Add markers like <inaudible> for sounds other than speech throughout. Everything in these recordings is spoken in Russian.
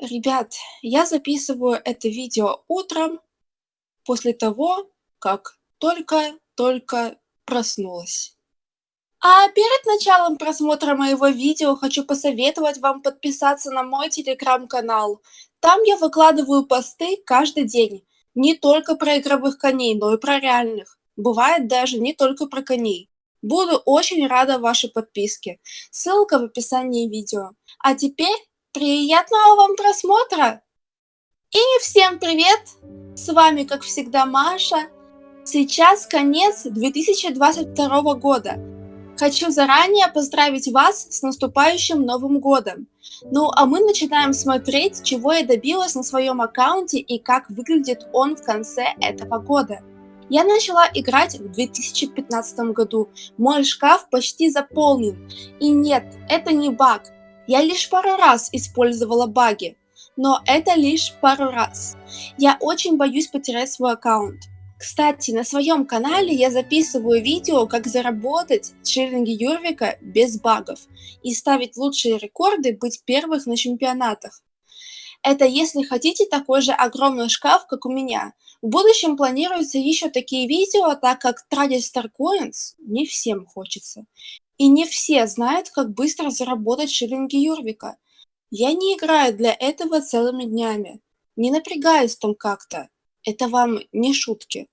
Ребят, я записываю это видео утром, после того, как только-только проснулась. А перед началом просмотра моего видео хочу посоветовать вам подписаться на мой телеграм-канал. Там я выкладываю посты каждый день. Не только про игровых коней, но и про реальных. Бывает даже не только про коней. Буду очень рада вашей подписке. Ссылка в описании видео. А теперь Приятного вам просмотра! И всем привет! С вами, как всегда, Маша. Сейчас конец 2022 года. Хочу заранее поздравить вас с наступающим Новым Годом. Ну а мы начинаем смотреть, чего я добилась на своем аккаунте и как выглядит он в конце этого года. Я начала играть в 2015 году. Мой шкаф почти заполнен. И нет, это не баг. Я лишь пару раз использовала баги, но это лишь пару раз. Я очень боюсь потерять свой аккаунт. Кстати, на своем канале я записываю видео, как заработать шиллинги Юрвика без багов и ставить лучшие рекорды, быть первых на чемпионатах. Это если хотите такой же огромный шкаф, как у меня. В будущем планируются еще такие видео, так как тратить Starcoins не всем хочется. И не все знают, как быстро заработать шиллинги Юрвика. Я не играю для этого целыми днями. Не напрягаюсь там как-то. Это вам не шутки.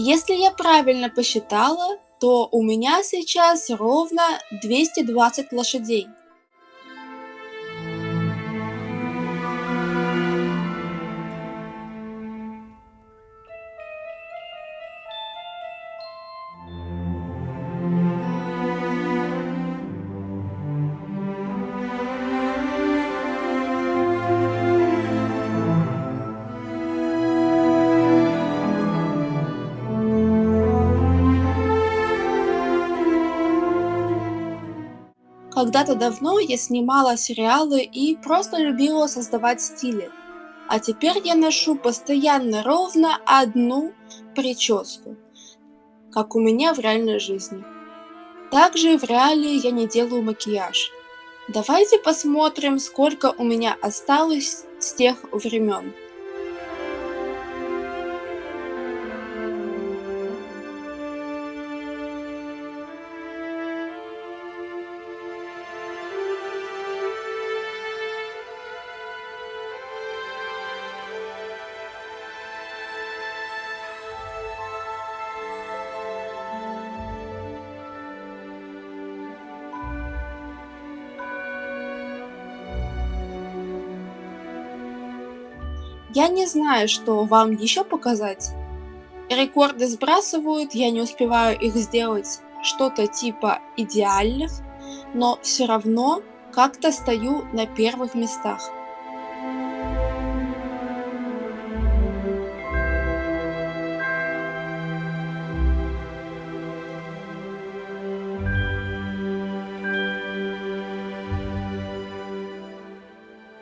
Если я правильно посчитала, то у меня сейчас ровно 220 лошадей. Когда-то давно я снимала сериалы и просто любила создавать стили. А теперь я ношу постоянно ровно одну прическу, как у меня в реальной жизни. Также в реале я не делаю макияж. Давайте посмотрим, сколько у меня осталось с тех времен. Я не знаю, что вам еще показать. Рекорды сбрасывают, я не успеваю их сделать что-то типа идеальных, но все равно как-то стою на первых местах.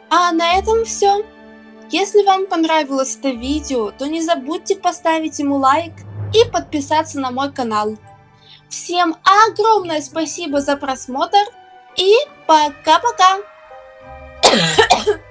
А на этом все. Если вам понравилось это видео, то не забудьте поставить ему лайк и подписаться на мой канал. Всем огромное спасибо за просмотр и пока-пока! <coughs>